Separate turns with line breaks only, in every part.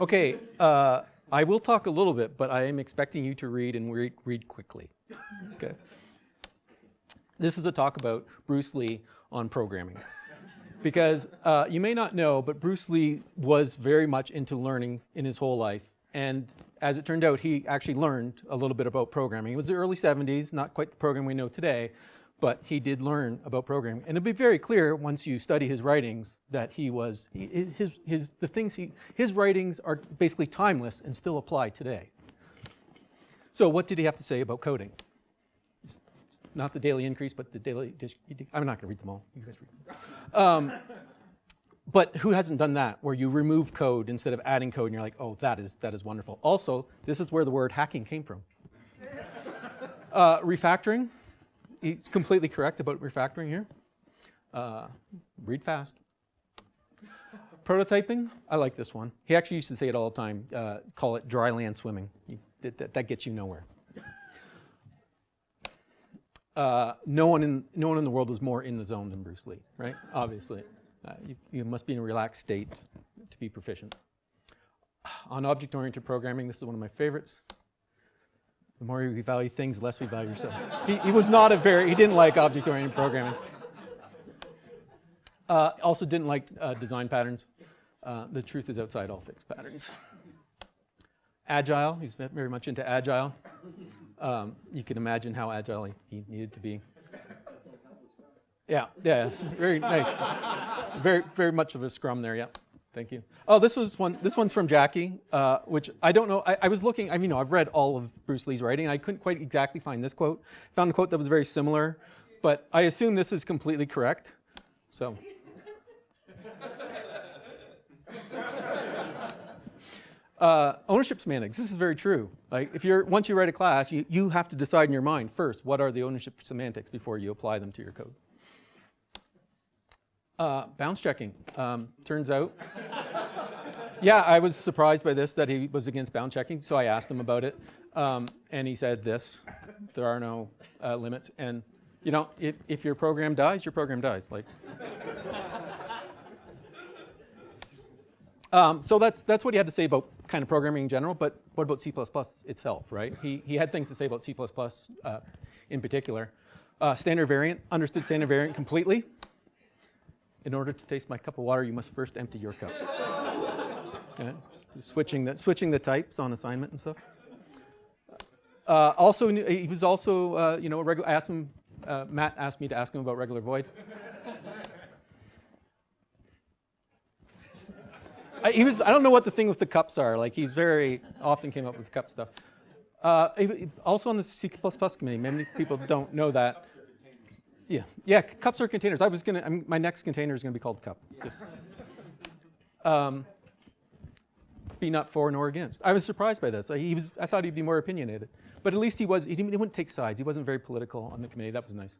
Okay, uh, I will talk a little bit, but I am expecting you to read and read, read quickly. Okay. This is a talk about Bruce Lee on programming. Because uh, you may not know, but Bruce Lee was very much into learning in his whole life. And as it turned out, he actually learned a little bit about programming. It was the early 70s, not quite the program we know today, but he did learn about programming. And it'll be very clear once you study his writings that he was, his, his, the things he, his writings are basically timeless and still apply today. So what did he have to say about coding? It's not the daily increase, but the daily, I'm not gonna read them all, you guys read them. Um, but who hasn't done that, where you remove code instead of adding code and you're like, oh, that is, that is wonderful. Also, this is where the word hacking came from. Uh, refactoring, he's completely correct about refactoring here. Uh, read fast. Prototyping, I like this one. He actually used to say it all the time, uh, call it dry land swimming. You, that, that, gets you nowhere. Uh, no, one in, no one in the world is more in the zone than Bruce Lee, right? Obviously. Uh, you, you must be in a relaxed state to be proficient. On object-oriented programming, this is one of my favorites. The more we value things, the less we value ourselves. he, he, was not a very, he didn't like object-oriented programming. Uh, also didn't like uh, design patterns. Uh, the truth is outside all fixed patterns. Agile, he's very much into agile. Um, you can imagine how agile he needed to be. Yeah, yeah, very nice. very, very much of a scrum there, yeah. Thank you. Oh, this was one. This one's from Jackie, uh, which I don't know. I, I, was looking. I mean, you know, I've read all of Bruce Lee's writing. I couldn't quite exactly find this quote. Found a quote that was very similar, but I assume this is completely correct. So. Uh, ownership semantics. This is very true. Like if you're once you write a class, you, you have to decide in your mind first what are the ownership semantics before you apply them to your code. Uh, bounds checking. Um, turns out, yeah, I was surprised by this, that he was against bound checking, so I asked him about it. Um, and he said this, there are no uh, limits. And, you know, if, if your program dies, your program dies. Like, um, so that's, that's what he had to say about kind of programming in general, but what about C++ itself, right? He, he had things to say about C++ uh, in particular. Uh, standard variant, understood standard variant completely in order to taste my cup of water, you must first empty your cup. okay? Switching the, switching the types on assignment and stuff. Uh, also, he was also, uh, you know, regular, asked him, uh, Matt asked me to ask him about regular void. I, he was, I don't know what the thing with the cups are. Like, he very often came up with cup stuff. Uh, also on the C++ committee, many people don't know that. Yeah, yeah, cups are containers. I was gonna, I'm, my next container is gonna be called cup. Um, be not for nor against. I was surprised by this. He was, I thought he'd be more opinionated, but at least he was. He, didn't, he wouldn't take sides. He wasn't very political on the committee. That was nice.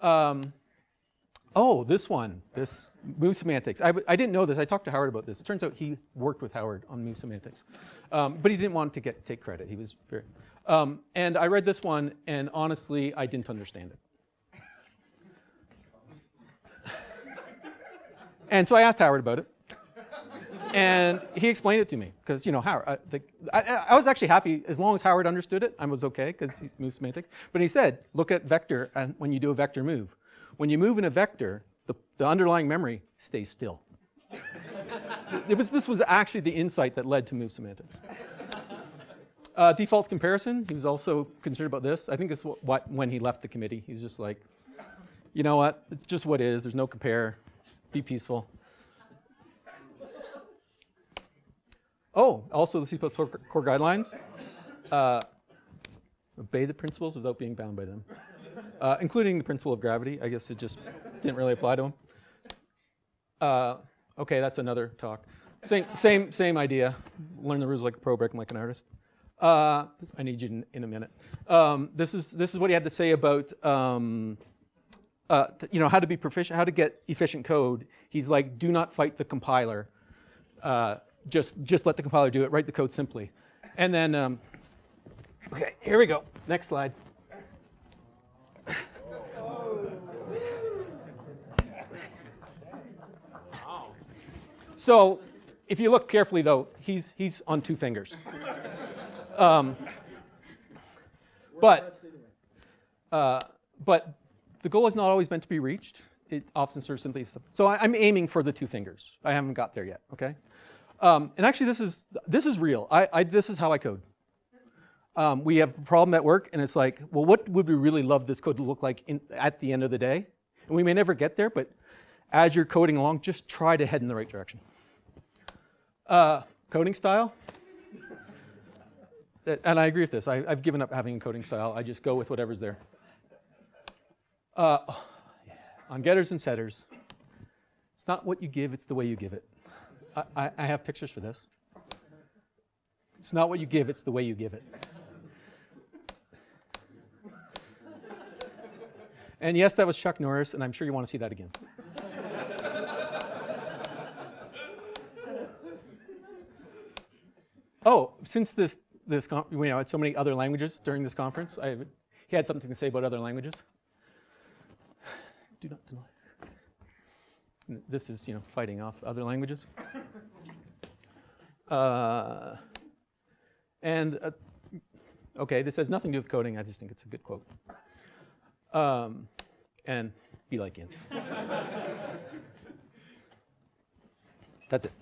Um, oh, this one, this move semantics. I, I didn't know this. I talked to Howard about this. It turns out he worked with Howard on move semantics, um, but he didn't want to get take credit. He was very. Um, and I read this one, and honestly, I didn't understand it. And so I asked Howard about it. And he explained it to me because, you know, Howard, I, the, I, I, was actually happy as long as Howard understood it, I was okay because he moves semantics. But he said, look at vector and when you do a vector move. When you move in a vector, the, the underlying memory stays still. it was, this was actually the insight that led to move semantics. Uh, default comparison, he was also concerned about this. I think this is what, what, when he left the committee. He's just like, you know what, it's just what is, there's no compare be peaceful. Oh, also the C++ core guidelines. Uh, obey the principles without being bound by them, uh, including the principle of gravity. I guess it just didn't really apply to them. Uh, okay, that's another talk. Same, same, same idea. Learn the rules like a pro, break them like an artist. Uh, I need you in, in a minute. Um, this is this is what he had to say about um, uh, you know, how to be proficient, how to get efficient code, he's like, do not fight the compiler. Uh, just, just let the compiler do it. Write the code simply. And then, um, okay, here we go. Next slide. So if you look carefully, though, he's, he's on two fingers. Um, but, uh, but the goal is not always meant to be reached. It often serves simply. So I, I'm aiming for the two fingers. I haven't got there yet. Okay. Um, and actually, this is this is real. I, I this is how I code. Um, we have a problem at work, and it's like, well, what would we really love this code to look like in, at the end of the day? And we may never get there, but as you're coding along, just try to head in the right direction. Uh, coding style. Uh, And I agree with this. I, I've given up having a coding style. I just go with whatever's there. Uh. On getters and setters, it's not what you give, it's the way you give it. I, I, I have pictures for this. It's not what you give, it's the way you give it. And yes, that was Chuck Norris, and I'm sure you want to see that again. oh, since this, this you know, had so many other languages during this conference, I, he had something to say about other languages. Do not deny. This is, you know, fighting off other languages. Uh, and uh, okay, this has nothing to do with coding. I just think it's a good quote. Um, and be like Int. That's it.